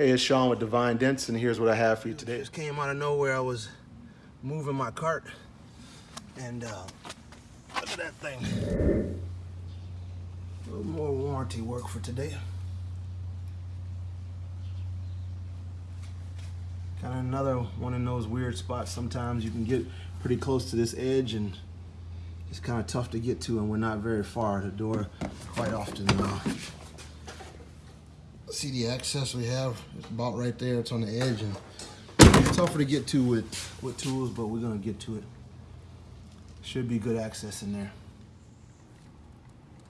Hey, it's Sean with Divine Dents, and here's what I have for you today. Just came out of nowhere. I was moving my cart, and uh, look at that thing. A little more warranty work for today. Kind of another one in those weird spots. Sometimes you can get pretty close to this edge, and it's kind of tough to get to, and we're not very far. The door quite often. Uh, see the access we have it's about right there it's on the edge and it's tougher to get to with with tools but we're gonna get to it. Should be good access in there.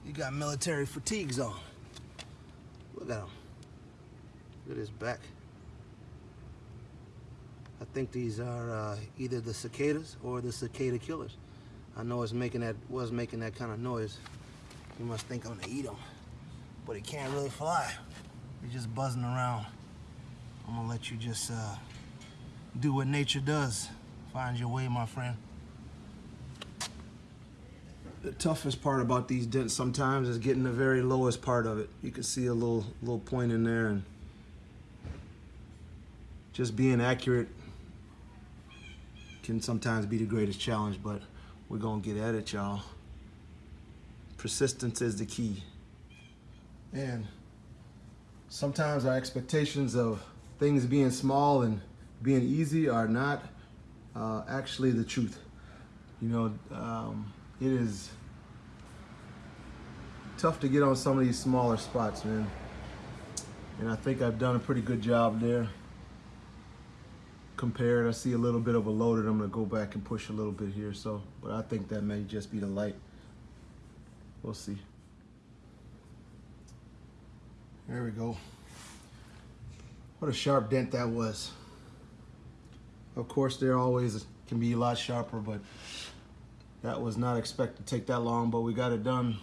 You got military fatigues on. Look at him look at his back. I think these are uh, either the cicadas or the cicada killers. I know it's making that was making that kind of noise. You must think I'm gonna eat them but he can't really fly you're just buzzing around. I'm gonna let you just uh, do what nature does. Find your way, my friend. The toughest part about these dents sometimes is getting the very lowest part of it. You can see a little little point in there and just being accurate can sometimes be the greatest challenge, but we're gonna get at it, y'all. Persistence is the key. And sometimes our expectations of things being small and being easy are not uh, actually the truth. You know, um, it is tough to get on some of these smaller spots, man. And I think I've done a pretty good job there. Compared, I see a little bit of a loaded. I'm gonna go back and push a little bit here. So, but I think that may just be the light. We'll see. There we go. What a sharp dent that was. Of course, there always can be a lot sharper, but that was not expected to take that long, but we got it done.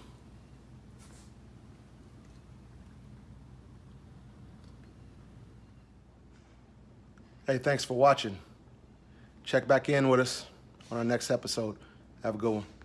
Hey, thanks for watching. Check back in with us on our next episode. Have a good one.